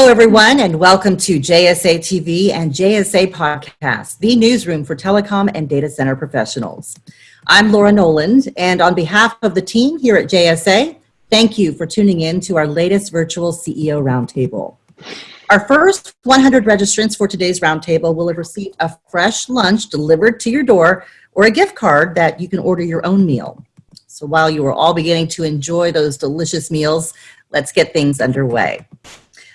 Hello, everyone, and welcome to JSA TV and JSA Podcast, the newsroom for telecom and data center professionals. I'm Laura Noland, and on behalf of the team here at JSA, thank you for tuning in to our latest virtual CEO Roundtable. Our first 100 registrants for today's roundtable will have received a fresh lunch delivered to your door or a gift card that you can order your own meal. So while you are all beginning to enjoy those delicious meals, let's get things underway.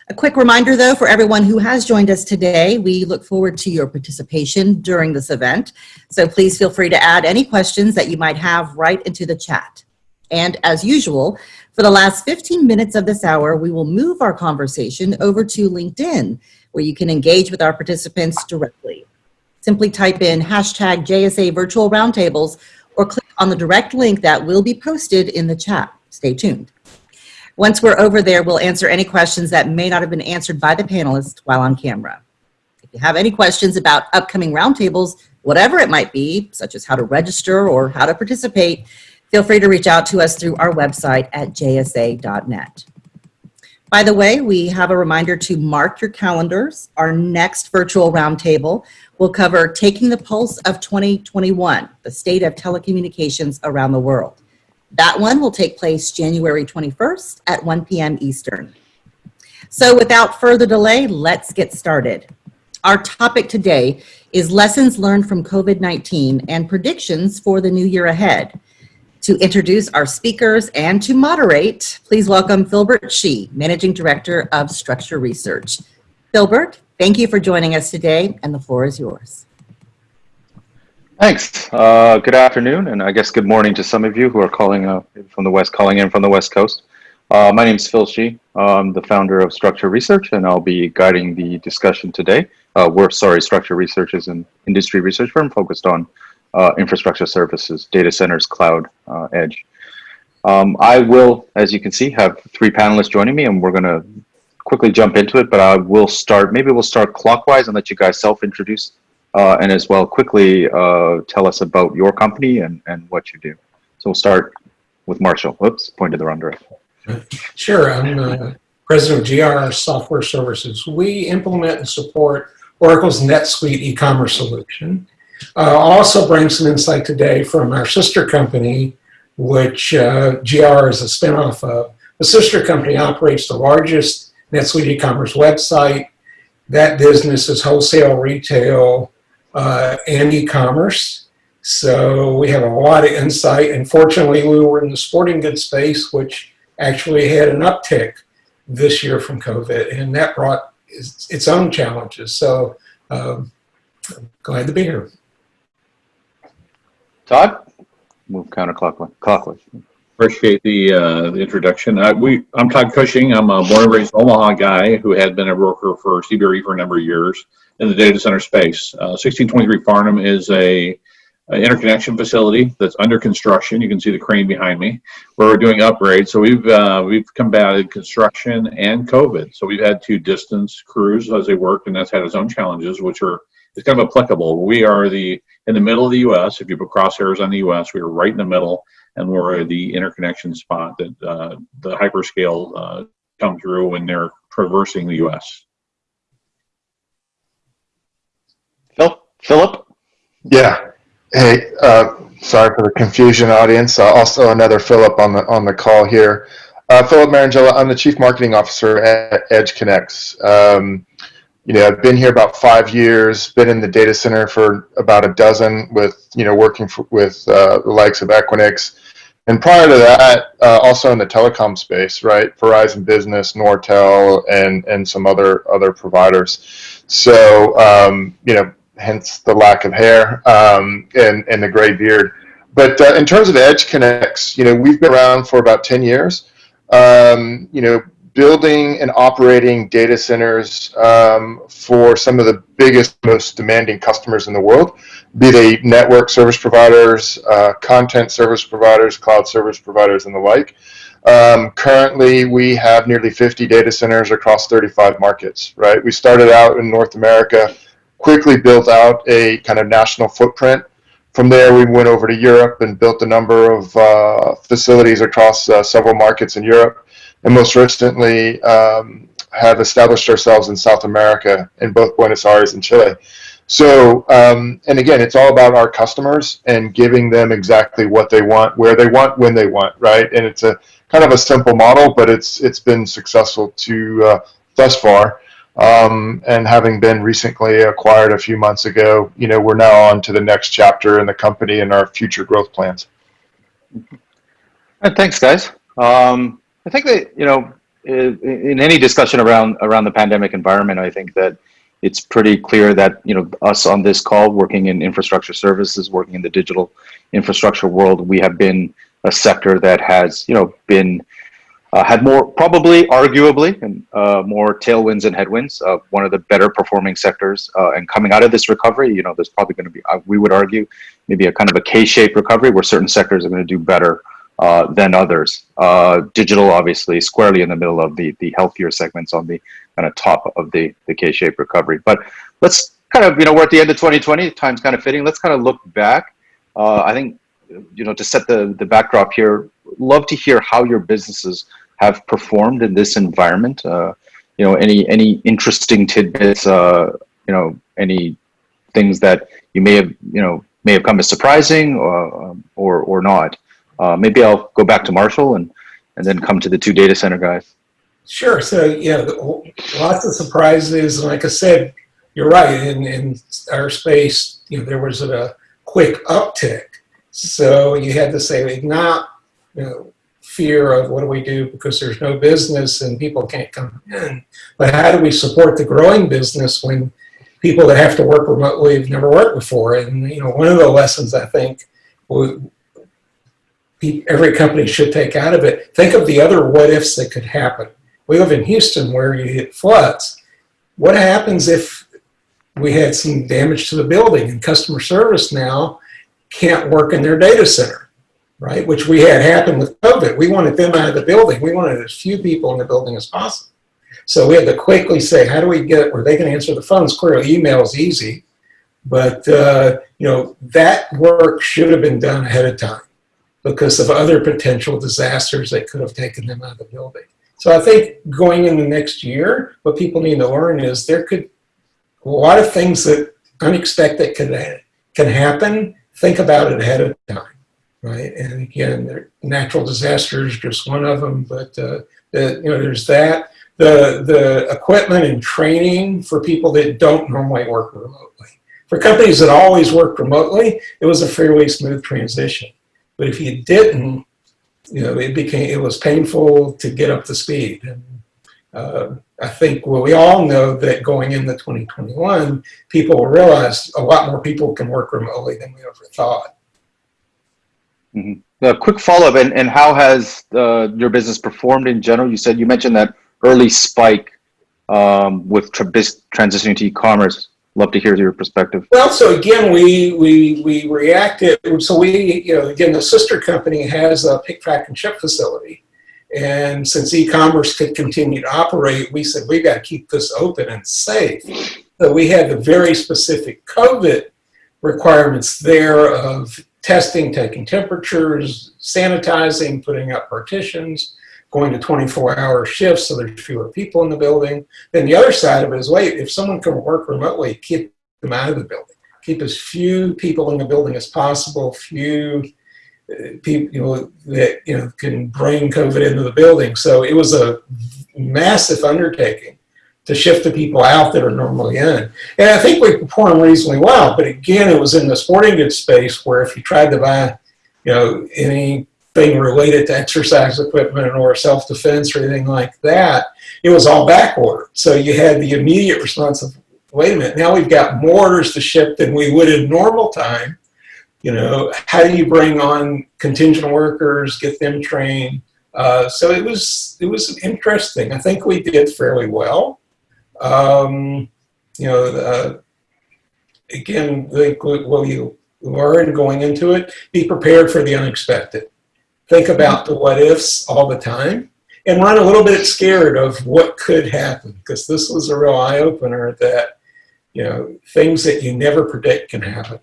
A quick reminder though, for everyone who has joined us today, we look forward to your participation during this event. So please feel free to add any questions that you might have right into the chat. And as usual, for the last 15 minutes of this hour, we will move our conversation over to LinkedIn, where you can engage with our participants directly. Simply type in hashtag JSA Virtual Roundtables or click on the direct link that will be posted in the chat. Stay tuned. Once we're over there, we'll answer any questions that may not have been answered by the panelists while on camera. If you have any questions about upcoming roundtables, whatever it might be, such as how to register or how to participate, feel free to reach out to us through our website at jsa.net. By the way, we have a reminder to mark your calendars. Our next virtual roundtable will cover Taking the Pulse of 2021, the state of telecommunications around the world. That one will take place January 21st at 1 p.m. Eastern. So without further delay, let's get started. Our topic today is lessons learned from COVID-19 and predictions for the new year ahead. To introduce our speakers and to moderate, please welcome Philbert Shih, Managing Director of Structure Research. Philbert, thank you for joining us today and the floor is yours. Thanks. Uh, good afternoon, and I guess good morning to some of you who are calling uh, from the West, calling in from the West Coast. Uh, my name is Phil Shih. I'm the founder of Structure Research, and I'll be guiding the discussion today. Uh, we're sorry, Structure Research is an industry research firm focused on uh, infrastructure services, data centers, cloud, uh, edge. Um, I will, as you can see, have three panelists joining me, and we're going to quickly jump into it. But I will start. Maybe we'll start clockwise and let you guys self-introduce uh, and as well quickly uh, tell us about your company and, and what you do. So we'll start with Marshall. Whoops, pointed the wrong direction. Sure, I'm uh, president of GR Software Services. We implement and support Oracle's NetSuite e-commerce solution. Uh, also bring some insight today from our sister company, which uh, GR is a spinoff of. The sister company operates the largest NetSuite e-commerce website. That business is wholesale, retail, uh, and e-commerce. So we have a lot of insight. And fortunately, we were in the sporting goods space, which actually had an uptick this year from COVID, and that brought its, its own challenges. So um, glad to be here. Todd, move counterclockwise. Clockwise. Appreciate the, uh, the introduction. Uh, we, I'm Todd Cushing. I'm a born and raised Omaha guy who had been a broker for CBRE for a number of years in the data center space. Uh, 1623 Farnam is a, a, interconnection facility that's under construction. You can see the crane behind me, where we're doing upgrades. So we've uh, we've combated construction and COVID. So we've had to distance crews as they work, and that's had its own challenges, which are it's kind of applicable. We are the in the middle of the U.S. If you put crosshairs on the U.S., we are right in the middle, and we're the interconnection spot that uh, the hyperscale uh, come through when they're traversing the U.S. Philip? Yeah. Hey, uh, sorry for the confusion, audience. Uh, also, another Philip on the on the call here. Uh, Philip Marangella, I'm the Chief Marketing Officer at EdgeConneX. Um, you know, I've been here about five years. Been in the data center for about a dozen, with you know working for, with uh, the likes of Equinix, and prior to that, uh, also in the telecom space, right? Verizon Business, Nortel, and and some other other providers. So um, you know hence the lack of hair um, and, and the gray beard. But uh, in terms of EdgeConneX, you know, we've been around for about 10 years, um, you know, building and operating data centers um, for some of the biggest, most demanding customers in the world, be they network service providers, uh, content service providers, cloud service providers, and the like. Um, currently, we have nearly 50 data centers across 35 markets, right? We started out in North America quickly built out a kind of national footprint. From there, we went over to Europe and built a number of uh, facilities across uh, several markets in Europe. And most recently, um, have established ourselves in South America in both Buenos Aires and Chile. So, um, and again, it's all about our customers and giving them exactly what they want, where they want, when they want, right? And it's a kind of a simple model, but it's it's been successful to uh, thus far. Um, and having been recently acquired a few months ago, you know, we're now on to the next chapter in the company and our future growth plans. Uh, Thanks, guys. Um, I think that you know, in any discussion around around the pandemic environment, I think that it's pretty clear that you know us on this call, working in infrastructure services, working in the digital infrastructure world, we have been a sector that has you know been uh, had more probably arguably and uh, more tailwinds and headwinds. Uh, one of the better performing sectors, uh, and coming out of this recovery, you know, there's probably going to be uh, we would argue maybe a kind of a K-shaped recovery where certain sectors are going to do better uh, than others. Digital, obviously, squarely in the middle of the the healthier segments on the kind of top of the the K-shaped recovery. But let's kind of you know we're at the end of 2020. Time's kind of fitting. Let's kind of look back. I think you know to set the the backdrop here. Love to hear how your businesses have performed in this environment. Uh, you know, any any interesting tidbits. Uh, you know, any things that you may have you know may have come as surprising or um, or, or not. Uh, maybe I'll go back to Marshall and and then come to the two data center guys. Sure. So, yeah, lots of surprises. And like I said, you're right. In, in our space, you know, there was a quick uptick. So you had to say, not, you know, fear of what do we do because there's no business and people can't come in, but how do we support the growing business when people that have to work remotely have never worked before? And, you know, one of the lessons I think every company should take out of it, think of the other what ifs that could happen. We live in Houston where you hit floods. What happens if we had some damage to the building and customer service now can't work in their data center, right? Which we had happen with COVID. We wanted them out of the building. We wanted as few people in the building as possible. So we had to quickly say, how do we get where they can answer the phones? Clearly, email is easy, but uh, you know that work should have been done ahead of time because of other potential disasters that could have taken them out of the building. So I think going in the next year, what people need to learn is there could a lot of things that unexpected can can happen. Think about it ahead of time, right? And again, natural disasters just one of them, but uh, the, you know there's that. The the equipment and training for people that don't normally work remotely. For companies that always work remotely, it was a fairly smooth transition. But if you didn't, you know, it became it was painful to get up to speed. And uh, I think well, we all know that going into 2021, people will realize a lot more people can work remotely than we ever thought. A quick follow up, and, and how has uh, your business performed in general? You said you mentioned that early spike um, with tra- transitioning to e-commerce. Love to hear your perspective. Well, so again, we we we reacted. So we, you know, again, the sister company has a pick, track, and ship facility, and since e-commerce could continue to operate, we said we got to keep this open and safe. So we had the very specific COVID requirements there of testing, taking temperatures, sanitizing, putting up partitions, going to 24-hour shifts so there's fewer people in the building. Then the other side of it is, wait, if someone can work remotely, keep them out of the building. Keep as few people in the building as possible, few uh, people that you know can bring COVID into the building. So it was a massive undertaking to shift the people out that are normally in. And I think we performed reasonably well. But again, it was in the sporting goods space where if you tried to buy, you know, any thing related to exercise equipment or self-defense or anything like that, it was all back ordered. So you had the immediate response of, wait a minute, now we've got more orders to ship than we would in normal time. You know, how do you bring on contingent workers, get them trained? Uh, so it was it was interesting. I think we did fairly well. Um, you know, uh, again, think what you learn going into it, be prepared for the unexpected. Think about the what ifs all the time and run a little bit scared of what could happen because this was a real eye opener that you know things that you never predict can happen.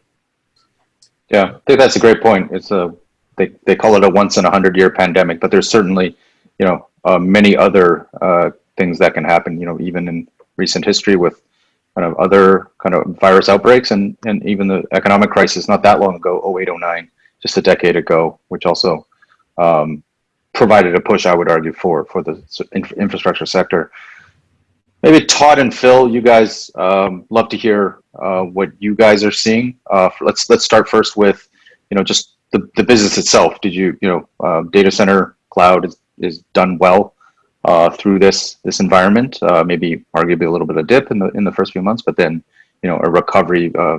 Yeah, I think that's a great point. It's a they, they call it a once in a hundred year pandemic, but there's certainly you know uh, many other uh, things that can happen, you know, even in recent history with kind of other kind of virus outbreaks and, and even the economic crisis not that long ago, 08, 09, just a decade ago, which also um, provided a push, I would argue, for, for the infrastructure sector. Maybe Todd and Phil, you guys um, love to hear uh, what you guys are seeing. Uh, let's let's start first with, you know, just the, the business itself. Did you, you know, uh, data center cloud is, is done well uh, through this this environment? Uh, maybe arguably a little bit of dip in the in the first few months, but then, you know, a recovery uh,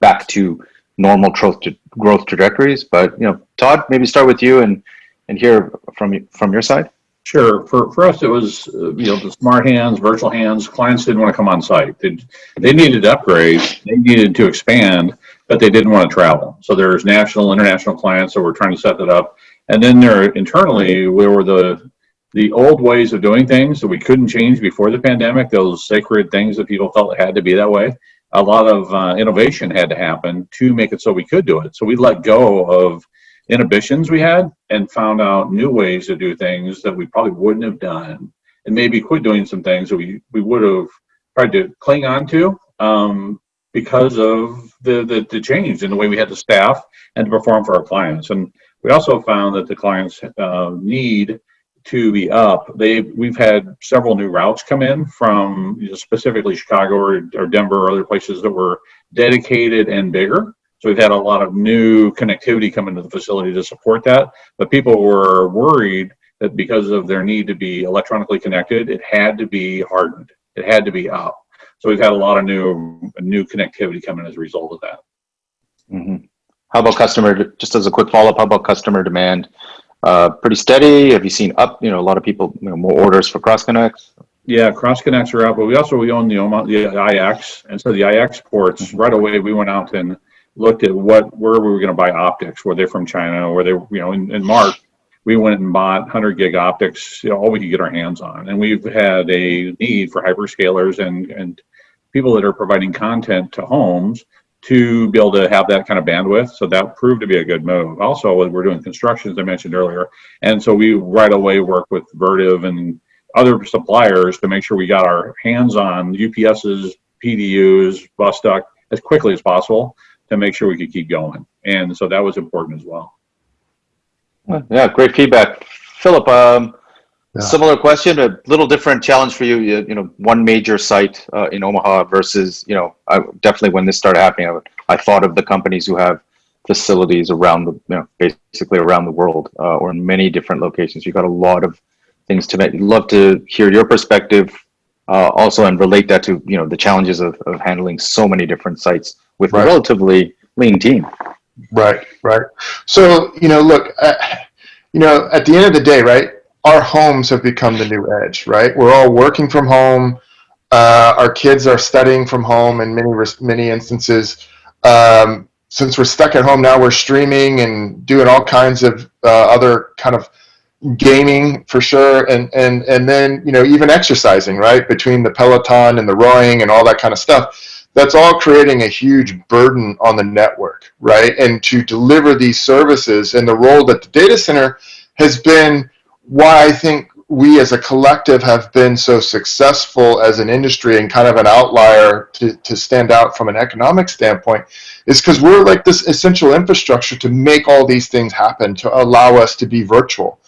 back to normal growth growth trajectories. But you know, Todd, maybe start with you and and hear from from your side. Sure. For, for us, it was, uh, you know, the smart hands, virtual hands, clients didn't want to come on site. They, they needed to upgrade, they needed to expand, but they didn't want to travel. So there's national, international clients that were trying to set that up. And then there internally, we were the, the old ways of doing things that we couldn't change before the pandemic, those sacred things that people felt had to be that way. A lot of uh, innovation had to happen to make it so we could do it. So we let go of inhibitions we had and found out new ways to do things that we probably wouldn't have done and maybe quit doing some things that we, we would have tried to cling on to um, because of the, the, the change in the way we had to staff and to perform for our clients. And we also found that the clients uh, need to be up. They we've had several new routes come in from you know, specifically Chicago or, or Denver or other places that were dedicated and bigger. So we've had a lot of new connectivity come into the facility to support that. But people were worried that because of their need to be electronically connected, it had to be hardened. It had to be up. So we've had a lot of new new connectivity coming as a result of that. hmm How about customer? Just as a quick follow up, how about customer demand? Uh, pretty steady. Have you seen up? You know, a lot of people, you know, more orders for cross connects. Yeah, cross connects are out, but we also we own the the IX, and so the IX ports right away. We went out and looked at what where we were going to buy optics. Were they from China? Were they you know in, in March? We went and bought 100 gig optics, you know, all we could get our hands on, and we've had a need for hyperscalers and and people that are providing content to homes to be able to have that kind of bandwidth. So that proved to be a good move. Also, we're doing construction, as I mentioned earlier, and so we right away work with Vertiv and other suppliers to make sure we got our hands on UPSs, PDUs, bus duct as quickly as possible to make sure we could keep going. And so that was important as well. Yeah, great feedback, Philip. Um, Yeah. Similar question, a little different challenge for you. You, you know, one major site uh, in Omaha versus you know, I, definitely when this started happening, I, I thought of the companies who have facilities around the you know basically around the world uh, or in many different locations. You got a lot of things to make. Love to hear your perspective uh, also and relate that to you know the challenges of, of handling so many different sites with Right. a relatively lean team. Right, right. So, you know, look, uh, you know, at the end of the day, right, our homes have become the new edge, right? We're all working from home. Uh, our kids are studying from home in many, many instances. Um, since we're stuck at home now, we're streaming and doing all kinds of uh, other kind of gaming for sure. And, and, and then, you know, even exercising, right? Between the Peloton and the rowing and all that kind of stuff that's all creating a huge burden on the network, right? And to deliver these services and the role that the data center has been why I think we as a collective have been so successful as an industry and kind of an outlier to, to stand out from an economic standpoint is because we're like this essential infrastructure to make all these things happen, to allow us to be virtual.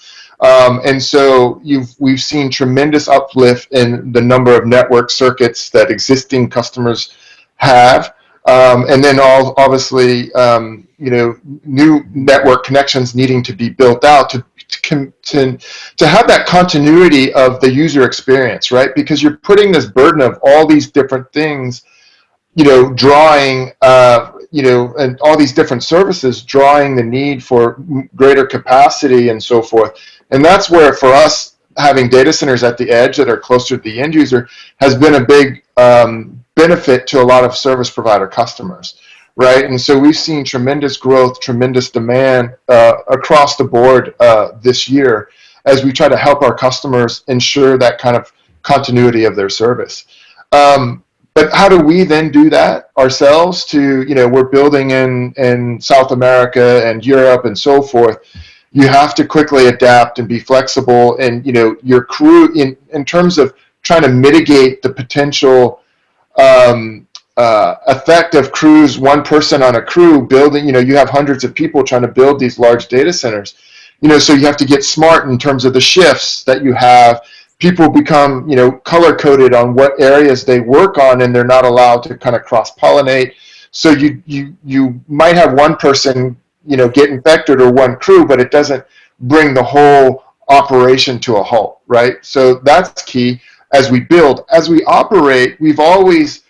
Um, and so we've seen tremendous uplift in the number of network circuits that existing customers have, um, and then all obviously um, you know new network connections needing to be built out to to, to have that continuity of the user experience, right? Because you're putting this burden of all these different things, you know, drawing, uh, you know, and all these different services, drawing the need for greater capacity and so forth. And that's where, for us, having data centers at the edge that are closer to the end user has been a big um, benefit to a lot of service provider customers, right? And so we've seen tremendous growth, tremendous demand uh, across the board uh, this year as we try to help our customers ensure that kind of continuity of their service. Um, but how do we then do that ourselves to, you know, we're building in, in South America and Europe and so forth. you have to quickly adapt and be flexible. And you know, your crew in in terms of trying to mitigate the potential um, uh, effect of crews, one person on a crew building. You know, you have hundreds of people trying to build these large data centers. You know, so you have to get smart in terms of the shifts that you have people become you know color coded on what areas they work on and they're not allowed to kind of cross pollinate so you you you might have one person you know get infected or one crew but it doesn't bring the whole operation to a halt right so that's key as we build as we operate we've always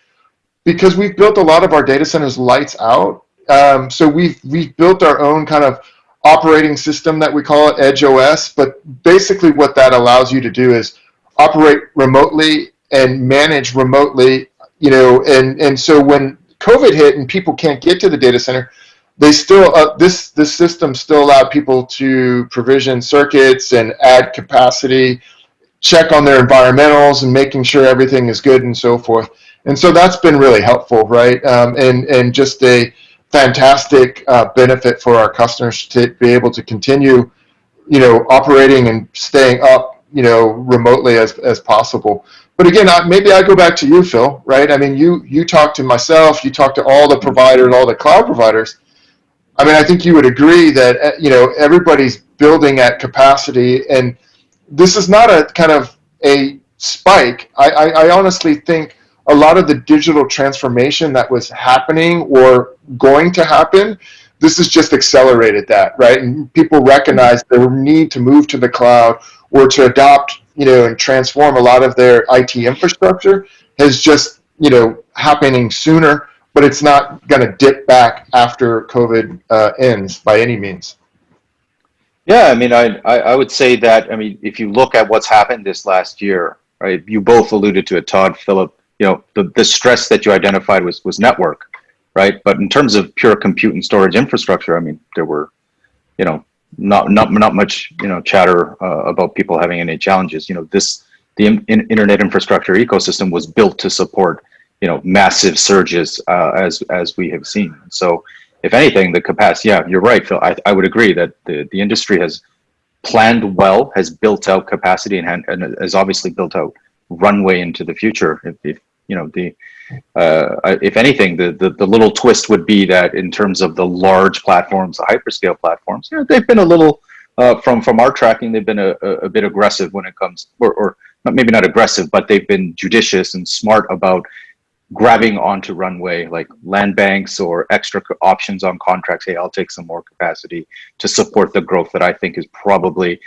because we've built a lot of our data centers lights out um, so we've we've built our own kind of operating system that we call it Edge OS. But basically, what that allows you to do is operate remotely and manage remotely. You know, and and so when COVID hit and people can't get to the data center, they still uh, this this system still allowed people to provision circuits and add capacity, check on their environmentals and making sure everything is good and so forth. And so that's been really helpful, right? Um, and and just a fantastic uh, benefit for our customers to be able to continue, you know, operating and staying up, you know, remotely as, as possible. But again, I, maybe I go back to you, Phil, right? I mean, you you talk to myself, you talk to all the providers, all the cloud providers. I mean, I think you would agree that uh, you know everybody's building at capacity, and this is not a kind of a spike. I, I, I honestly think a lot of the digital transformation that was happening or going to happen, this has just accelerated that, right? And people recognize the need to move to the cloud or to adopt, you know, and transform a lot of their IT infrastructure has just, you know, happening sooner, but it's not going to dip back after COVID uh, ends by any means. Yeah, I mean, I, I I would say that, I mean, if you look at what's happened this last year, right, you both alluded to it, Todd, Philip, you know, the, the stress that you identified was, was network, right? But in terms of pure compute and storage infrastructure, I mean, there were, you know, not, not, not much, you know, chatter uh, about people having any challenges. You know, this, the in, internet infrastructure ecosystem was built to support, you know, massive surges uh, as, as we have seen. So if anything, the capacity, yeah, you're right, Phil. I, I would agree that the, the industry has planned well, has built out capacity and, and has obviously built out runway into the future. If, if you know the uh, if anything, the, the the little twist would be that in terms of the large platforms, the hyperscale platforms, you know, they've been a little uh, from from our tracking, they've been a, a, bit aggressive when it comes, or, or maybe not aggressive, but they've been judicious and smart about grabbing onto runway like land banks or extra options on contracts. Hey, I'll take some more capacity to support the growth that I think is probably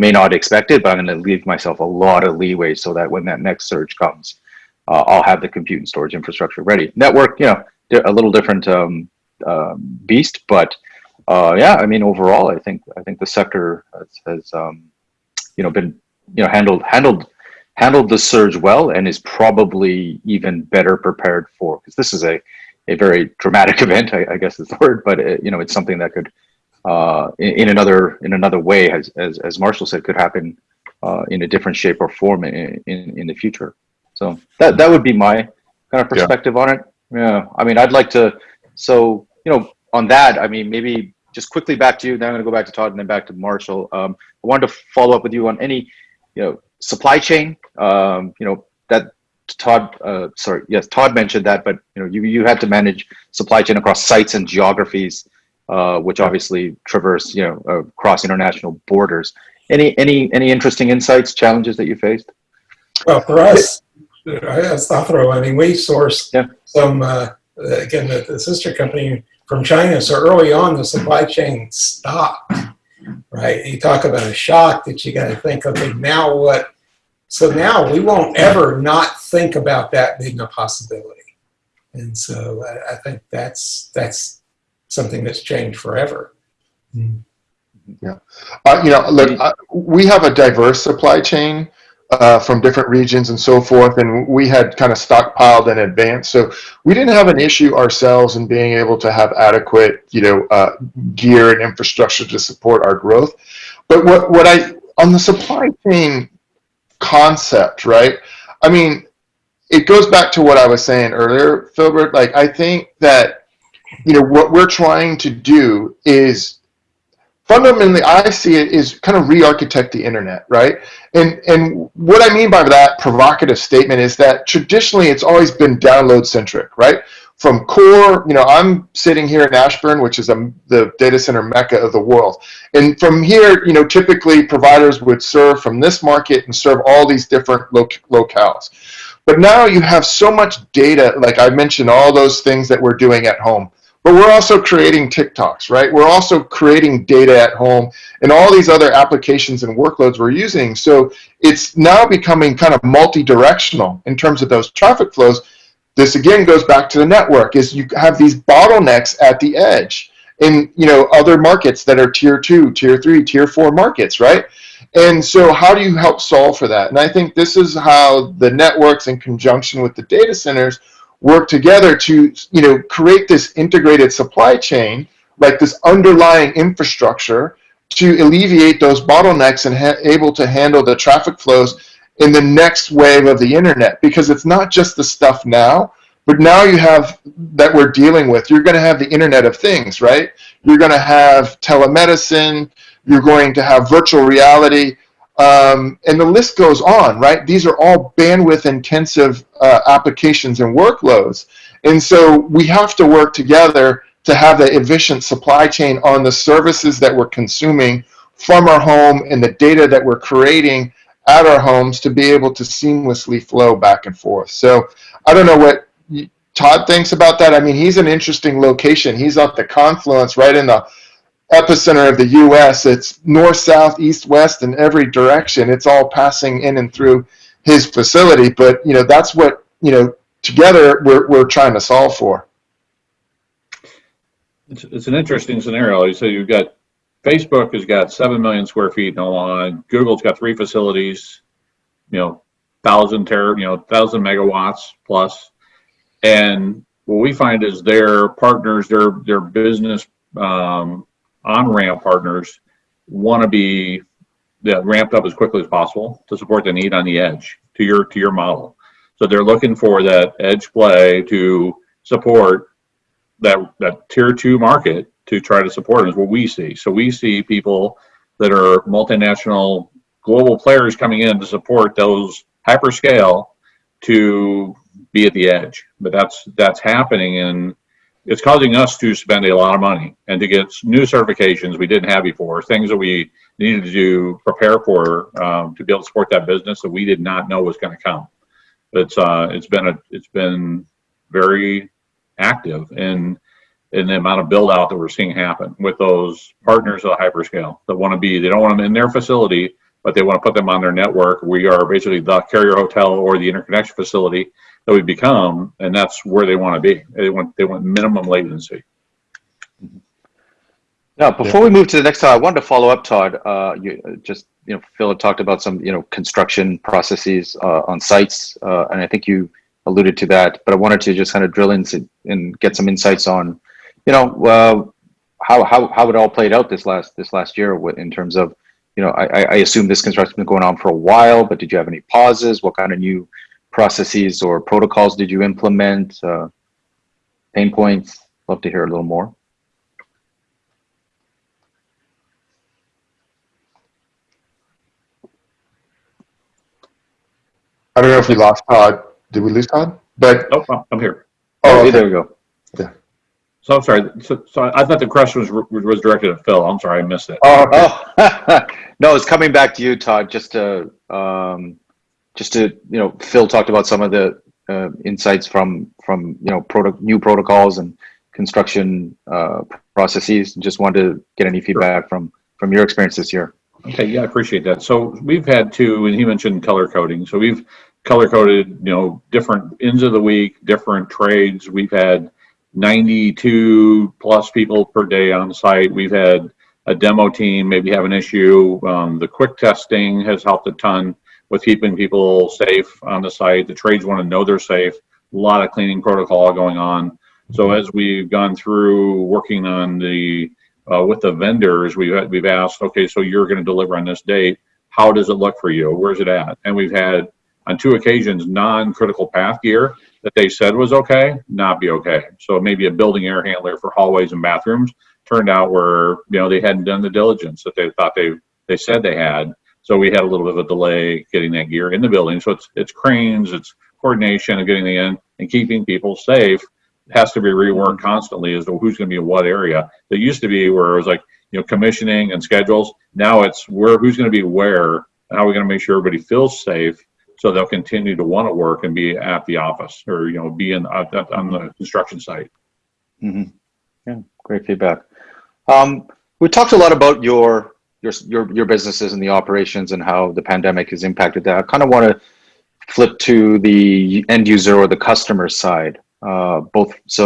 may not expect it, but I'm going to leave myself a lot of leeway so that when that next surge comes, uh, I'll have the compute and storage infrastructure ready. Network, you know, a little different um, uh, beast, but uh, yeah, I mean, overall, I think I think the sector has, has um, you know been you know handled handled handled the surge well and is probably even better prepared for because this is a a very dramatic event, I, I guess is the word, but it, you know, it's something that could uh, in, in, another in another way, as as, as Marshall said, could happen uh, in a different shape or form in, in, in the future. So that that would be my kind of perspective yeah. on it. Yeah, I mean, I'd like to. So you know, on that, I mean, maybe just quickly back to you. Then I'm going to go back to Todd and then back to Marshall. Um, I wanted to follow up with you on any, you know, supply chain. Um, you know that Todd, uh, sorry, yes, Todd mentioned that, but you know, you you had to manage supply chain across sites and geographies uh, which obviously traverse, you know, across international borders. Any any any interesting insights, challenges that you faced? Well, for us, Thafro, I mean, we sourced yeah. some uh, again the, the, sister company from China. So early on, the supply chain stopped. Right? You talk about a shock that you got to think, okay, now what? So now we won't ever not think about that being a possibility. And so I, I think that's that's something that's changed forever. Yeah, uh, you know, look, uh, we have a diverse supply chain uh, from different regions and so forth, and we had kind of stockpiled in advance, so we didn't have an issue ourselves in being able to have adequate, you know, uh, gear and infrastructure to support our growth. But what what I on the supply chain concept, right? I mean, it goes back to what I was saying earlier, Philbert. Like, I think that you know what we're trying to do is fundamentally, I see it is kind of re-architect the internet, right? And and what I mean by that provocative statement is that traditionally it's always been download centric, right? From core, you know, I'm sitting here in Ashburn, which is a, the data center mecca of the world. And from here, you know, typically providers would serve from this market and serve all these different loc locales. But now you have so much data, like I mentioned, all those things that we're doing at home. But we're also creating TikToks, right? We're also creating data at home and all these other applications and workloads we're using. So it's now becoming kind of multi-directional in terms of those traffic flows. This again goes back to the network is you have these bottlenecks at the edge in you know other markets that are tier two, tier three, tier four markets, right? And so how do you help solve for that? And I think this is how the networks in conjunction with the data centers work together to you know create this integrated supply chain like this underlying infrastructure to alleviate those bottlenecks and able to handle the traffic flows in the next wave of the internet. Because it's not just the stuff now but now you have that we're dealing with you're going to have the internet of things right? You're going to have telemedicine you're going to have virtual reality um, and the list goes on, right? These are all bandwidth intensive uh, applications and workloads. And so we have to work together to have the efficient supply chain on the services that we're consuming from our home and the data that we're creating at our homes to be able to seamlessly flow back and forth. So I don't know what Todd thinks about that. I mean, he's an interesting location. He's at the confluence right in the epicenter of the U.S. It's north, south, east, west, in every direction. It's all passing in and through his facility. But you know, that's what you know. Together, we're we're trying to solve for. It's, it's an interesting scenario. You say you've got Facebook has got seven million square feet in. Google's got three facilities. You know, thousand ter, you know, thousand megawatts plus. And what we find is their partners, their their business um, on-ramp partners want to be yeah, ramped up as quickly as possible to support the need on the edge to your to your model. So they're looking for that edge play to support that that tier two market to try to support is what we see. So we see people that are multinational global players coming in to support those hyperscale to be at the edge. But that's that's happening in it's causing us to spend a lot of money and to get new certifications we didn't have before, things that we needed to prepare for um, to be able to support that business that we did not know was going to come. But it's uh, it's been a it's been very active in in the amount of build out that we're seeing happen with those partners of the hyperscale that want to be they don't want them in their facility but they want to put them on their network. We are basically the carrier hotel or the interconnection facility that we become, and that's where they want to be. They want they want minimum latency. Now, before we move to the next I wanted to follow up, Todd. Uh, you just you know, Phil had talked about some you know construction processes uh, on sites, uh, and I think you alluded to that. But I wanted to just kind of drill in and get some insights on, you know, uh, how how how it all played out this last this last year in terms of, you know, I, I assume this construction has been going on for a while, but did you have any pauses? What kind of new processes or protocols did you implement? Uh, pain points? Love to hear a little more. I don't know if we lost Todd. Did we lose Todd? But oh, I'm here. Oh, okay. there we go. Yeah. So I'm sorry. So, so I thought the question was was directed at Phil. I'm sorry, I missed it. Oh, oh. no, it's coming back to you, Todd. Just to um, just to you know, Phil talked about some of the uh, insights from from you know proto- new protocols and construction uh, processes. Just wanted to get any feedback from from your experience this year. Okay, yeah, I appreciate that. So we've had two, and he mentioned color coding. So we've color coded, you know, different ends of the week, different trades. We've had 92 plus people per day on site. We've had a demo team maybe have an issue. Um, the quick testing has helped a ton with keeping people safe on the site. The trades want to know they're safe. A lot of cleaning protocol going on. So as we've gone through working on the uh, with the vendors, we've we've asked, okay, so you're going to deliver on this date. How does it look for you? Where's it at? And we've had on two occasions non-critical path gear that they said was okay, not be okay. So maybe a building air handler for hallways and bathrooms turned out where you know, they hadn't done the diligence that they thought they, they said they had. So we had a little bit of a delay getting that gear in the building. So it's, it's cranes, it's coordination of getting the in and keeping people safe. It has to be reworked constantly as to who's going to be in what area. There used to be where it was like, you know, commissioning and schedules. Now it's where, who's going to be where, and how are we going to make sure everybody feels safe so they'll continue to want to work and be at the office or, you know, be in, at- on the construction site. Mm -hmm. Yeah, great feedback. Um, we talked a lot about your your your your businesses and the operations and how the pandemic has impacted that. I kind of want to flip to the end user or the customer side. Uh, both. So,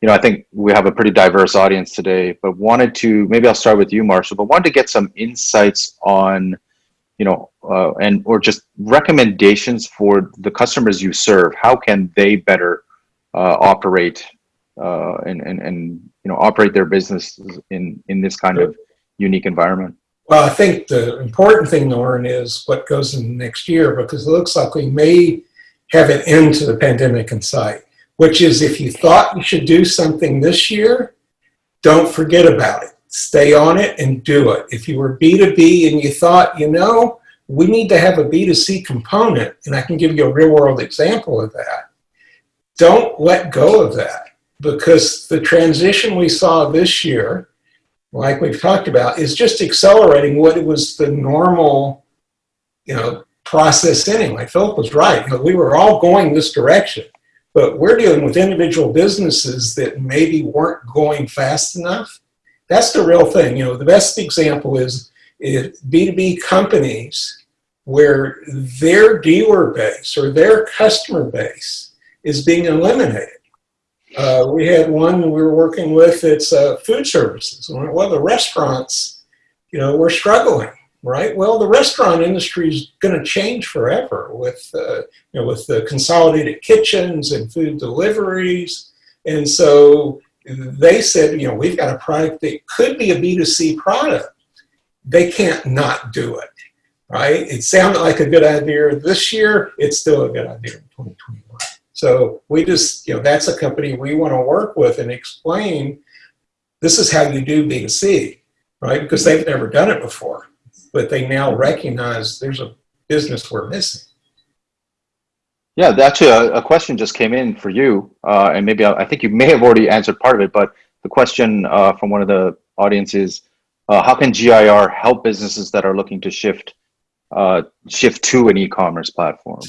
you know, I think we have a pretty diverse audience today, but wanted to maybe I'll start with you, Marshall. But wanted to get some insights on, you know, uh, and or just recommendations for the customers you serve. How can they better uh, operate uh, and, and, and, you know, operate their businesses in, in this kind of unique environment. Well, I think the important thing, Lauren, is what goes in next year because it looks like we may have an end to the pandemic in sight, which is if you thought you should do something this year, don't forget about it. Stay on it and do it. If you were B2B and you thought, you know, we need to have a B2C component, and I can give you a real world example of that, don't let go of that because the transition we saw this year like we've talked about, is just accelerating what it was the normal, you know, process anyway. Philip was right. You know, we were all going this direction, but we're dealing with individual businesses that maybe weren't going fast enough. That's the real thing. You know, the best example is, is B2B companies where their dealer base or their customer base is being eliminated. Uh, we had one we were working with, it's uh, food services. Well, the restaurants, you know, we're struggling, right? Well, the restaurant industry is going to change forever with, uh, you know, with the consolidated kitchens and food deliveries. And so they said, you know, we've got a product that could be a B2C product. They can't not do it, right? It sounded like a good idea this year. It's still a good idea in 2021. So we just, you know, that's a company we want to work with and explain this is how you do B2C, right? Because they've never done it before, but they now recognize there's a business we're missing. Yeah, actually, a, a question just came in for you, uh, and maybe I, I, think you may have already answered part of it. But the question uh, from one of the audience is, uh, how can GIR help businesses that are looking to shift uh, shift to an e-commerce platform?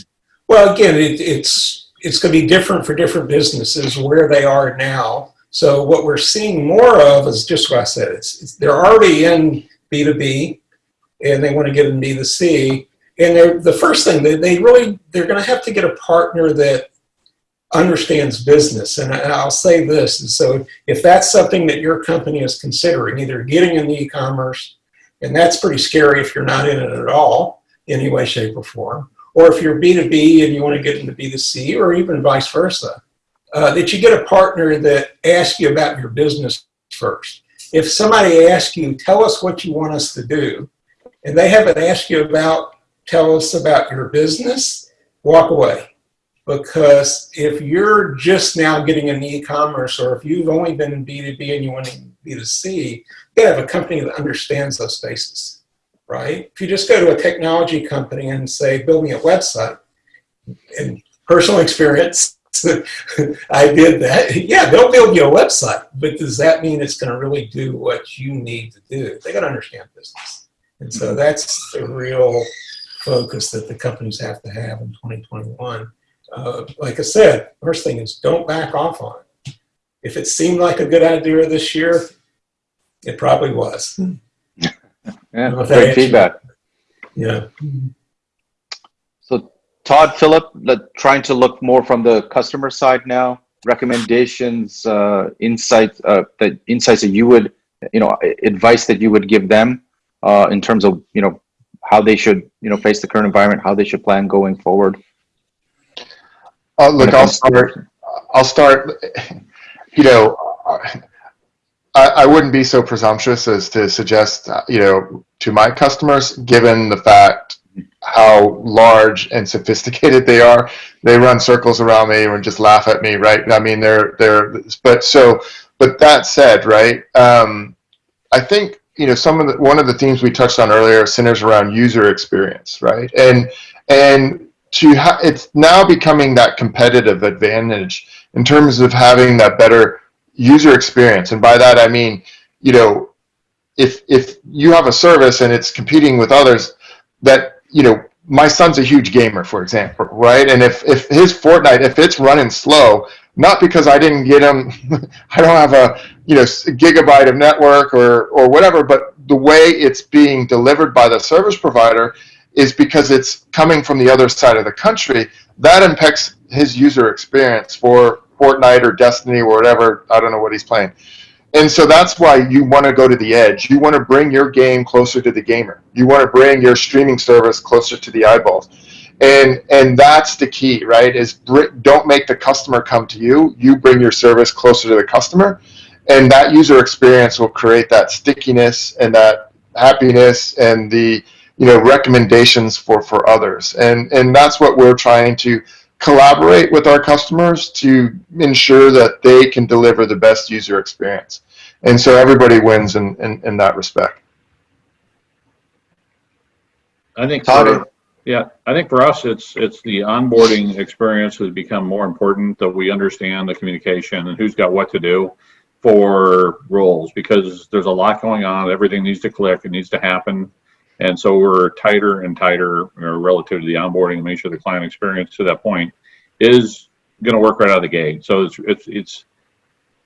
Well, again, it, it's it's going to be different for different businesses where they are now. So what we're seeing more of is just what I said. It's, it's they're already in B2B, and they want to get in B2C. And the first thing they, they really they're going to have to get a partner that understands business. And, I, will say this: and so if that's something that your company is considering, either getting in the e-commerce, and that's pretty scary if you're not in it at all, any way, shape, or form or if you're B2B and you want to get into B2C, or even vice versa, uh, that you get a partner that asks you about your business first. If somebody asks you, tell us what you want us to do, and they haven't asked you about, tell us about your business, walk away. Because if you're just now getting in e-commerce, or if you've only been in B2B and you want to B2C, you gotta have a company that understands those spaces right? If you just go to a technology company and say, build me a website, in personal experience, I did that. Yeah, they'll build you a website, but does that mean it's going to really do what you need to do? They got to understand business. And so mm-hmm. that's the real focus that the companies have to have in 2021. Uh, like I said, first thing is don't back off on it. If it seemed like a good idea this year, it probably was. Yeah, great feedback. Yeah. So Todd, Philip, trying to look more from the customer side now. Recommendations, uh, insights, uh, that insights that you would, you know, advice that you would give them uh, in terms of, you know, how they should, you know, face the current environment, how they should plan going forward. Uh, look, I'll start. I'll start. You know, I, I wouldn't be so presumptuous as to suggest, uh, you know, to my customers, given the fact how large and sophisticated they are. They run circles around me and just laugh at me, right? I mean, they're they're. But so but that said, right? Um, I think you know some of the one of the themes we touched on earlier centers around user experience, right? And and to ha- it's now becoming that competitive advantage in terms of having that better user experience. And by that I mean, you know, if if you have a service and it's competing with others, that you know my son's a huge gamer, for example, right? And if, if his Fortnite, if it's running slow, not because I didn't get him, I don't have a you know gigabyte of network or or whatever, but the way it's being delivered by the service provider is because it's coming from the other side of the country. That impacts his user experience for Fortnite or Destiny or whatever. I don't know what he's playing. And so that's why you want to go to the edge. You want to bring your game closer to the gamer. You want to bring your streaming service closer to the eyeballs. And and that's the key, right? Is br- don't make the customer come to you. You bring your service closer to the customer, and that user experience will create that stickiness and that happiness and the you know recommendations for for others. And and that's what we're trying to collaborate with our customers to ensure that they can deliver the best user experience. And so everybody wins in, in, in that respect. I think Todd? Yeah, I think for us, it's, it's the onboarding experience has become more important that we understand the communication and who's got what to do for roles because there's a lot going on. Everything needs to click. It needs to happen. And so we're tighter and tighter relative to the onboarding and make sure the client experience to that point is going to work right out of the gate. So it's, it's, it's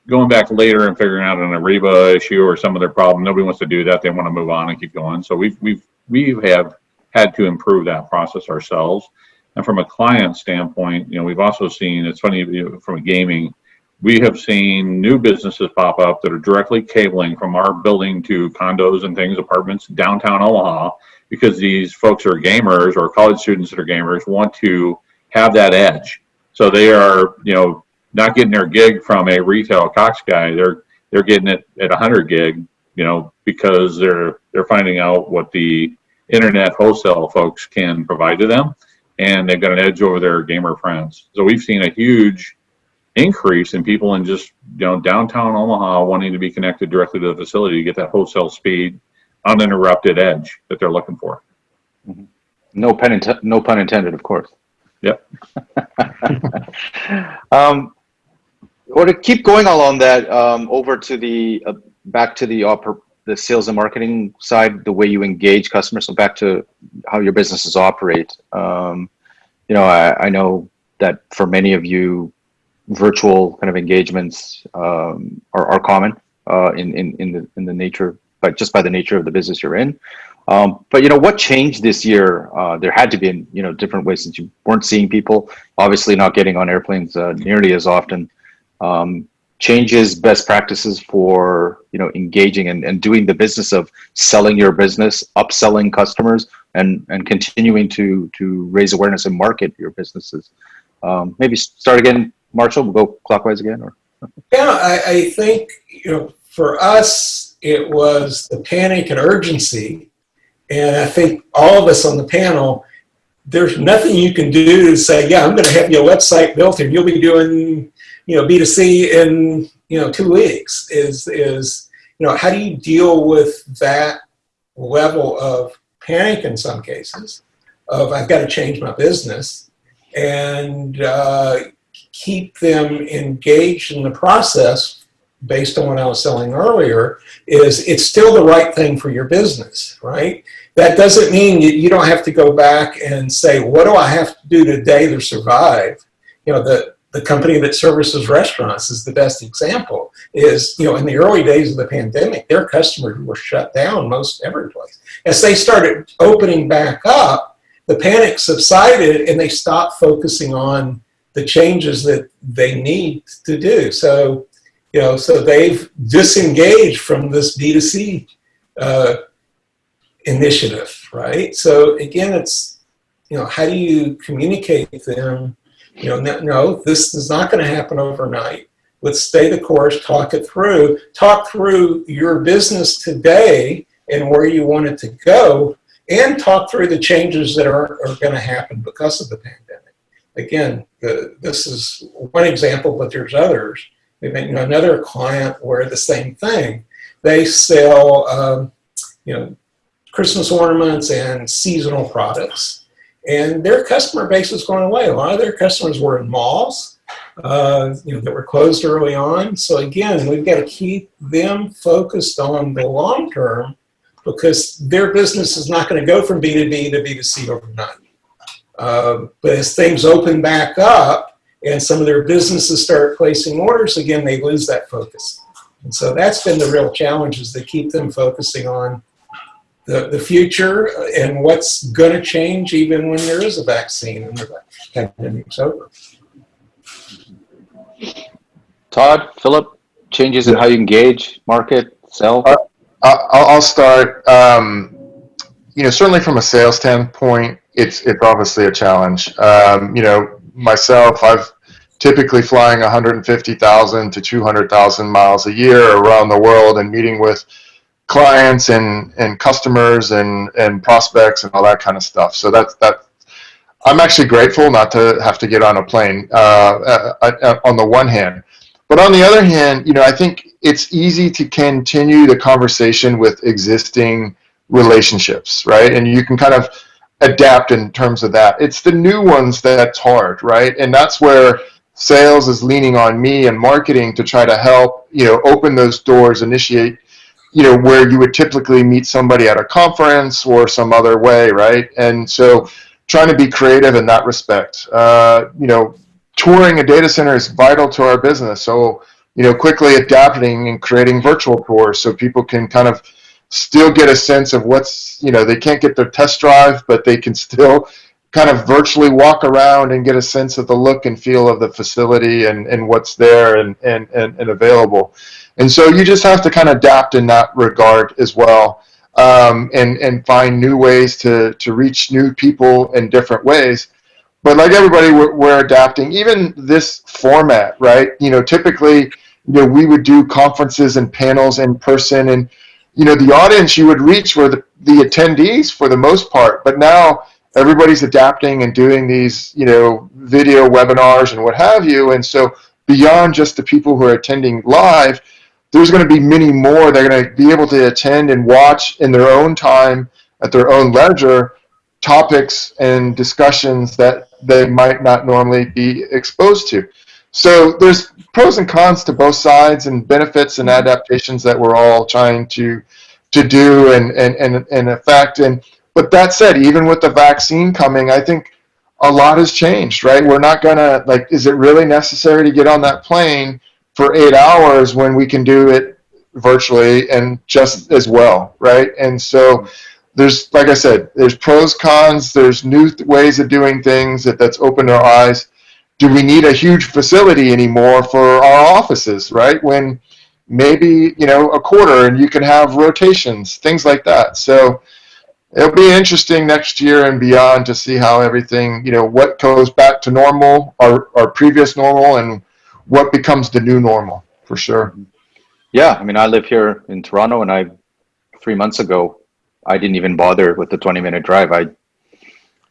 going back later and figuring out an Ariba issue or some other problem. Nobody wants to do that. They want to move on and keep going. So we've, we've, we have had to improve that process ourselves. And from a client standpoint, you know, we've also seen, it's funny you know, from gaming, we have seen new businesses pop up that are directly cabling from our building to condos and things, apartments downtown Omaha, because these folks are gamers or college students that are gamers want to have that edge. So they are, you know, not getting their gig from a retail Cox guy. They're they're getting it at 100 gig, you know, because they're they're finding out what the internet wholesale folks can provide to them, and they've got an edge over their gamer friends. So we've seen a huge increase in people in just you know downtown Omaha wanting to be connected directly to the facility to get that wholesale speed, uninterrupted edge that they're looking for. No pun, int- no pun intended, of course. Yep. um, or to keep going along that, um, over to the uh, back to the oper- the sales and marketing side, the way you engage customers. So back to how your businesses operate. Um, you know, I, I know that for many of you, virtual kind of engagements um, are, are common uh, in, in in the in the nature, but just by the nature of the business you're in. Um, but you know what changed this year? Uh, there had to be you know different ways since you weren't seeing people. Obviously, not getting on airplanes uh, nearly as often. Um, changes best practices for you know engaging and, and doing the business of selling your business, upselling customers, and and continuing to to raise awareness and market your businesses. Um, maybe start again, Marshall. We'll go clockwise again, or Yeah, I, I think, you know, for us, it was the panic and urgency. And I think all of us on the panel, there's nothing you can do to say, yeah, I'm going to have your website built and you'll be doing, you know, B2C in, you know, two weeks is, is, you know, how do you deal with that level of panic in some cases of I've got to change my business and uh, keep them engaged in the process based on what I was selling earlier is it's still the right thing for your business, right? That doesn't mean you, you don't have to go back and say, what do I have to do today to survive? You know, the, the company that services restaurants is the best example is, you know, in the early days of the pandemic, their customers were shut down most every place. As they started opening back up, the panic subsided and they stopped focusing on the changes that they need to do. So, you know, so they've disengaged from this B2C uh, initiative, right? So again, it's, you know, how do you communicate them? You know, no, this is not going to happen overnight. Let's stay the course, talk it through, talk through your business today and where you want it to go, and talk through the changes that are, are going to happen because of the pandemic. Again, the, this is one example, but there's others you know, another client where the same thing. They sell, um, you know, Christmas ornaments and seasonal products. And their customer base is going away. A lot of their customers were in malls, uh, you know, that were closed early on. So again, we've got to keep them focused on the long term because their business is not going to go from B2B to B2C overnight. Uh, but as things open back up and some of their businesses start placing orders again, they lose that focus. And so that's been the real challenge is to keep them focusing on the, the future and what's going to change even when there is a vaccine and the pandemic's over. Todd, Philip, changes in how you engage, market, sell? Uh, I'll, I'll start. Um, you know, certainly from a sales standpoint, it's it's obviously a challenge. Um, you know, myself, I've typically flying 150,000 to 200,000 miles a year around the world and meeting with clients and and customers and and prospects and all that kind of stuff. So that's that. I'm actually grateful not to have to get on a plane. Uh, uh, uh, on the one hand, but on the other hand, you know, I think it's easy to continue the conversation with existing relationships, right? And you can kind of adapt in terms of that. It's the new ones that's hard, right? And that's where sales is leaning on me and marketing to try to help, you know, open those doors, initiate, you know, where you would typically meet somebody at a conference or some other way, right? And so trying to be creative in that respect. Uh, you know, touring a data center is vital to our business. So, you know, quickly adapting and creating virtual tours so people can kind of still get a sense of what's, you know, they can't get their test drive, but they can still kind of virtually walk around and get a sense of the look and feel of the facility and, and what's there and, and, and, and available. And so you just have to kind of adapt in that regard as well. Um, and, and find new ways to, to reach new people in different ways. But like everybody we're, we're, adapting. Even this format right? You know typically you know we would do conferences and panels in person and you know the audience you would reach were the, the attendees for the most part. But now everybody's adapting and doing these you know video webinars and what have you. And so beyond just the people who are attending live there's going to be many more they're going to be able to attend and watch in their own time at their own leisure topics and discussions that they might not normally be exposed to. So there's pros and cons to both sides and benefits and adaptations that we're all trying to to do and and and, and affect. And but that said, even with the vaccine coming, I think a lot has changed, right? We're not gonna like, is it really necessary to get on that plane for eight hours when we can do it virtually and just as well, right? And so there's like I said, there's pros, cons. There's new th- ways of doing things that that's opened our eyes. Do we need a huge facility anymore for our offices? Right when maybe you know a quarter and you can have rotations, things like that. So it'll be interesting next year and beyond to see how everything you know what goes back to normal, our our previous normal, and what becomes the new normal for sure. Yeah, I mean, I live here in Toronto, and I three months ago I didn't even bother with the 20 minute drive. I,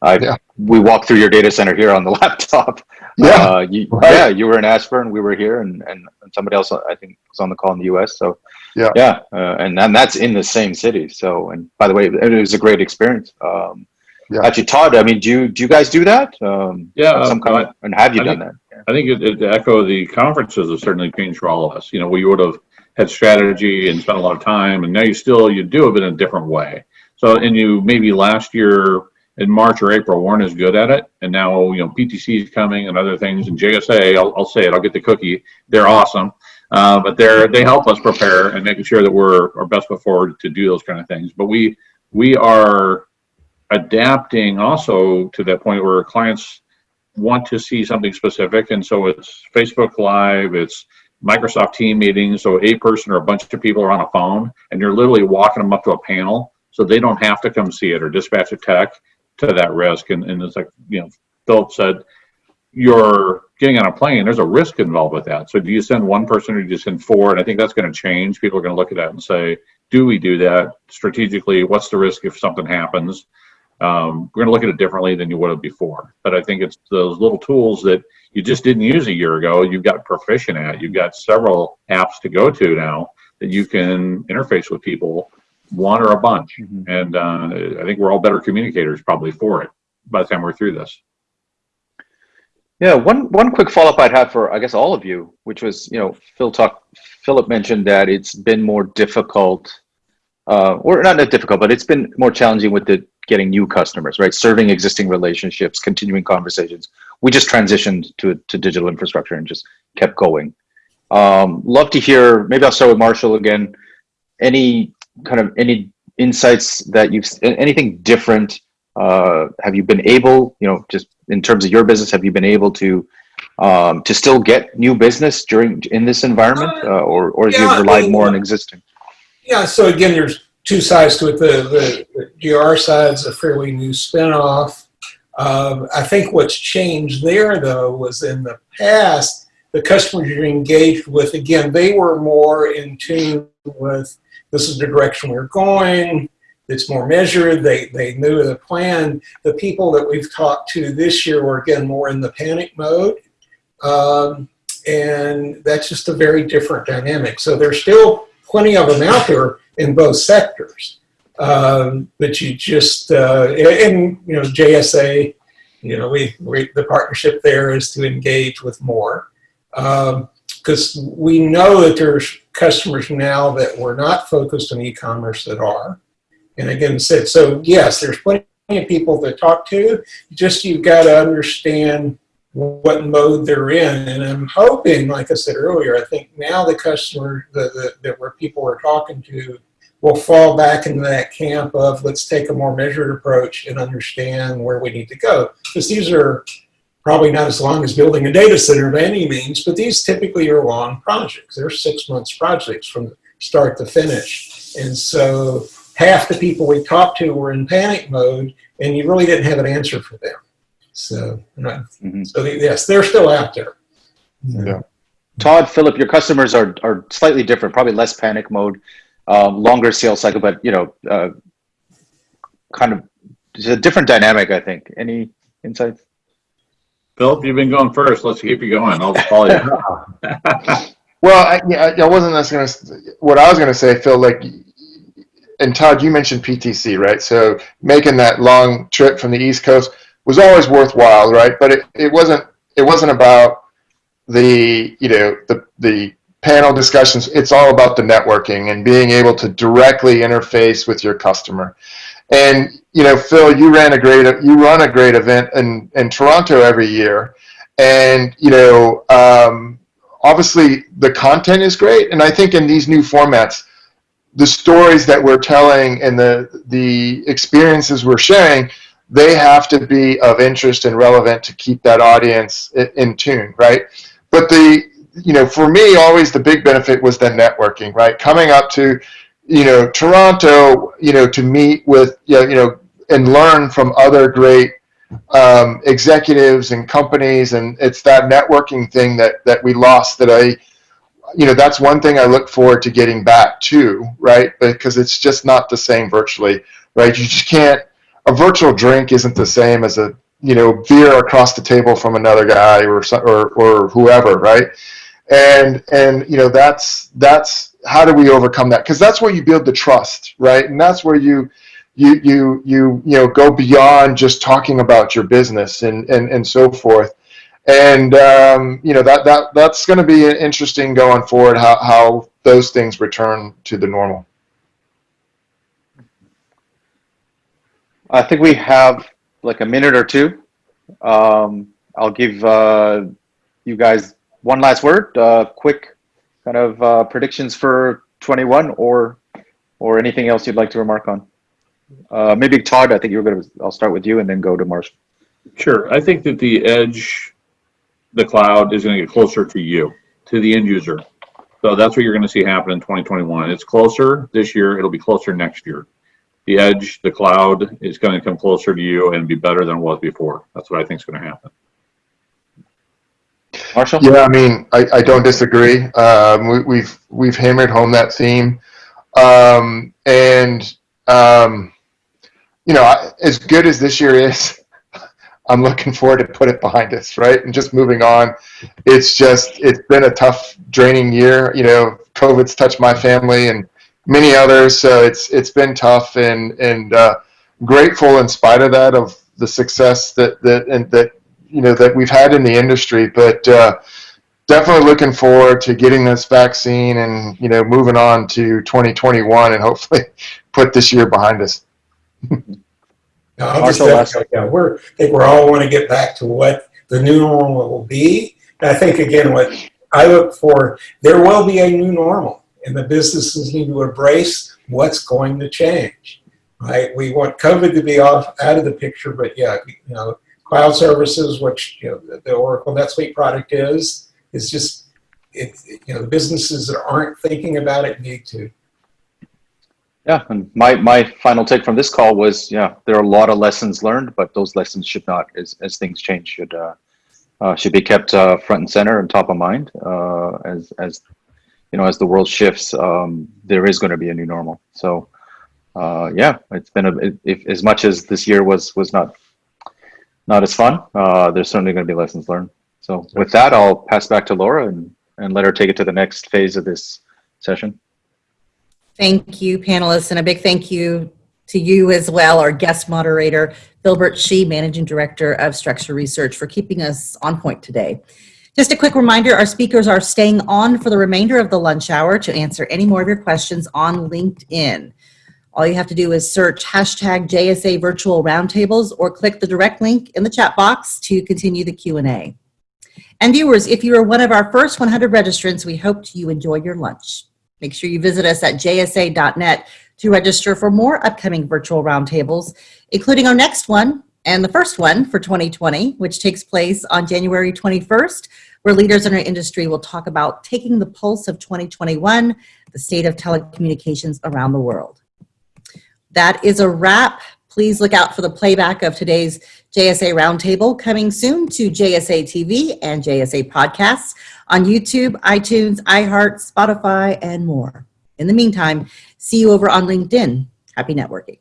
I, Yeah. we walked through your data center here on the laptop. Yeah, uh, you, right. yeah, you were in Ashburn, we were here, and, and, and somebody else I think was on the call in the U.S. So Yeah. yeah, uh, and and that's in the same city. So and by the way, it was a great experience. Um, Yeah. Actually, Todd, I mean, do you do you guys do that? Um, Yeah, some uh, kind of, and have you I done think- that? I think it, it to echo the conferences have certainly changed for all of us. You know, we would have had strategy and spent a lot of time, and now you still you do it in a different way. So, and you maybe last year in March or April weren't as good at it, and now you know PTC is coming and other things, and JSA. I'll, I'll say it. I'll get the cookie. They're awesome, uh, but they're they help us prepare and making sure that we're our best foot forward to do those kind of things. But we we are adapting also to that point where clients want to see something specific, and so it's Facebook Live, it's Microsoft Team meetings, so a person or a bunch of people are on a phone, and you're literally walking them up to a panel, so they don't have to come see it or dispatch a tech to that risk. And, and it's like you know, Philip said, you're getting on a plane. There's a risk involved with that. So do you send one person or do you send four? And I think that's going to change. People are going to look at that and say, do we do that strategically? What's the risk if something happens? Um, we're going to look at it differently than you would have before. But I think it's those little tools that you just didn't use a year ago. You've got proficient at. You've got several apps to go to now that you can interface with people, one or a bunch. Mhm. And uh, I think we're all better communicators probably for it by the time we're through this. Yeah, one one quick follow up I'd have for I guess all of you, which was you know Phil talk Philip mentioned that it's been more difficult, uh, or not that difficult, but it's been more challenging with the getting new customers, right? Serving existing relationships, continuing conversations. We just transitioned to to digital infrastructure and just kept going. Um, love to hear. Maybe I'll start with Marshall again. Any kind of any insights that you've anything different uh, have you been able, you know, just in terms of your business, have you been able to um, to still get new business during in this environment, uh, or or have yeah, you relied I mean, more on existing? Yeah, so again, there's two sides to it. The, the, the GR side's a fairly new spinoff. Um, I think what's changed there, though, was in the past, the customers you engaged with, again, they were more in tune with this is the direction we're going. It's more measured. They, they knew the plan. The people that we've talked to this year were, again, more in the panic mode. Um, and that's just a very different dynamic. So they're still plenty of them out there in both sectors. Um, but you just, uh, and, you know, JSA, you know, we, we, the partnership there is to engage with more. Because we know that there's customers now that were not focused on e-commerce that are. And again, said, so yes, there's plenty of people to talk to. Just you've got to understand what mode they're in. And I'm hoping, like I said earlier, I think now the customer that, that, that where people are talking to will fall back into that camp of let's take a more measured approach and understand where we need to go. Because these are probably not as long as building a data center by any means, but these typically are long projects. They're six months projects from start to finish. And so half the people we talked to were in panic mode and you really didn't have an answer for them. So, Mhm. so they- yes, they're still out there. Yeah. Todd, Philip, your customers are are slightly different, probably less panic mode, um, longer sales cycle, but you know, uh, kind of it's a different dynamic. I think. Any insights? Philip, you've been going first. Let's keep you going. I'll just follow you. Well, I, yeah, I wasn't necessarily gonna. What I was going to say, Phil, like, and Todd, you mentioned PTC, right? So making that long trip from the East Coast was always worthwhile, right? But it, it wasn't. It wasn't about the you know the the panel discussions. It's all about the networking and being able to directly interface with your customer. And you know, Phil, you ran a great you run a great event in in Toronto every year, and you know. Um, obviously the content is great and i think in these new formats the stories that we're telling and the the experiences we're sharing they have to be of interest and relevant to keep that audience in, tune right but the you know for me always the big benefit was the networking right coming up to you know toronto you know to meet with you know, you know and learn from other great um, executives and companies, and it's that networking thing that that we lost. That I, you know, that's one thing I look forward to getting back to, right? Because it's just not the same virtually, right? You just can't. A virtual drink isn't the same as a you know beer across the table from another guy or or or whoever, right? And and you know that's that's how do we overcome that? Because that's where you build the trust, right? And that's where you you you you you know go beyond just talking about your business and and, and so forth and um, you know that that that's going to be interesting going forward how, how those things return to the normal I think we have like a minute or two. Um, I'll give uh, you guys one last word. Uh, quick kind of uh, predictions for 21 or or anything else you'd like to remark on. Uh, maybe Todd, I think you were going to, I'll start with you and then go to Marshall. Sure. I think that the edge, the cloud is going to get closer to you, to the end user. So that's what you're going to see happen in 2021. It's closer this year. It'll be closer next year. The edge, the cloud is going to come closer to you and be better than it was before. That's what I think is going to happen. Marshall? yeah i mean i, I don't disagree um, we, we've we've hammered home that theme um, and um, you know, I- as good as this year is, I'm looking forward to put it behind us, right? And just moving on. It's just, it's been a tough, draining year. You know, COVID's touched my family and many others, so it's it's been tough and and uh, grateful in spite of that of the success that that and that you know that we've had in the industry, but. Uh, Definitely looking forward to getting this vaccine and you know moving on to 2021 and hopefully put this year behind us. No, I'll just Marshall, echo, yeah, we're, I think we're all want to get back to what the new normal will be. And I think again, what I look for, there will be a new normal and the businesses need to embrace what's going to change. Right? We want COVID to be off, out of the picture, but yeah, you know, cloud services, which, you know, the- Oracle NetSuite product is, is just, it, you know, the businesses that aren't thinking about it need to. Yeah, and my, my final take from this call was, yeah, there are a lot of lessons learned, but those lessons should not, as, as things change, should, uh, uh, should be kept, uh, front and center and top of mind, uh, as, as, you know, as the world shifts, um, there is going to be a new normal. So, uh, yeah, it's been a, if, as much as this year was, was not, not as fun, uh, there's certainly going to be lessons learned. So with that, I'll pass back to Laura and, and let her take it to the next phase of this session. Thank you, panelists, and a big thank you to you as well, our guest moderator, Philbert Shih, Managing Director of Structure Research, for keeping us on point today. Just a quick reminder, our speakers are staying on for the remainder of the lunch hour to answer any more of your questions on LinkedIn. All you have to do is search hashtag JSA Virtual Roundtables or click the direct link in the chat box to continue the Q&A. And viewers, if you are one of our first 100 registrants, we hope you enjoy your lunch. Make sure you visit us at jsa.net to register for more upcoming virtual roundtables, including our next one and the first one for 2020, which takes place on January 21st, where leaders in our industry will talk about taking the pulse of 2021, the state of telecommunications around the world. That is a wrap. Please look out for the playback of today's JSA Roundtable coming soon to JSA TV and JSA Podcasts on YouTube, iTunes, iHeart, Spotify, and more. In the meantime, see you over on LinkedIn. Happy networking.